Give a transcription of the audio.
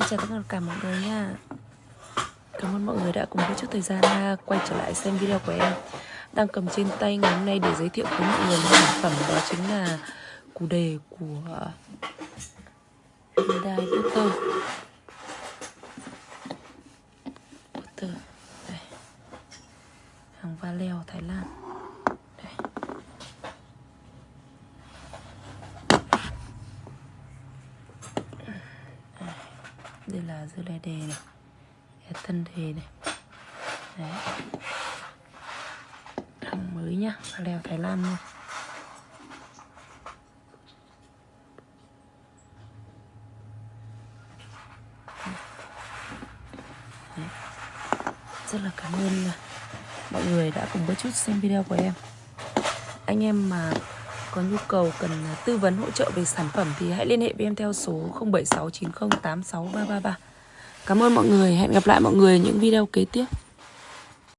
Xin chào tất cả mọi người nha. Cảm ơn mọi người đã cùng với chút thời gian quay trở lại xem video của em. Đang cầm trên tay ngày hôm nay để giới thiệu với mọi người một sản phẩm, đó chính là củ đề của Hyundai Butter Butter Đây. Hàng Valeo Thái Lan. Đây là dưa lê đề này. Thân đề này. Đấy. Hàng mới nhá leo thái lan luôn. Đấy. rất là cảm ơn mọi người đã cùng với chút xem video của em. Anh em mà có nhu cầu cần à, tư vấn hỗ trợ về sản phẩm thì hãy liên hệ với em theo số 0769086333. Cảm ơn mọi người, hẹn gặp lại mọi người những video kế tiếp.